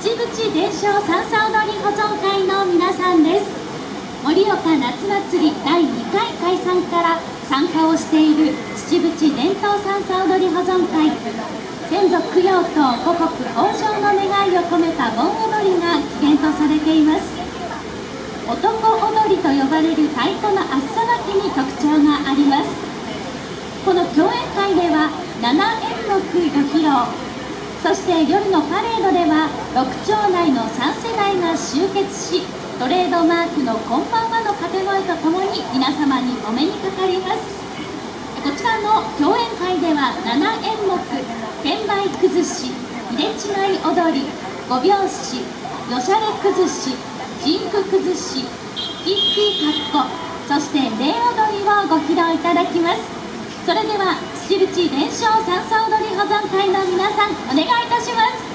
秩父伝承三叉踊り保存会の皆さんです。盛岡夏祭り第2回開催から参加をしている秩父伝統三叉踊り保存会。先祖供養と五穀豊穣の願いを込めた盆踊りが起源とされています。男踊りと呼ばれる太鼓の厚さ巻きに特徴があります。この共演会では7演目ご披露。そして夜のパレードでは6町内の3世代が集結しトレードマークの「こんばんは」の掛け声とともに皆様にお目にかかりますこちらの共演会では7演目「券売崩し」「入れ違い踊り」「五拍子」「よしゃれ崩し」ピンク崩し、キッキーカッコ、そして霊踊りをご披露いただきます。それでは、口伝承三叉踊り保存会の皆さん、お願いいたします。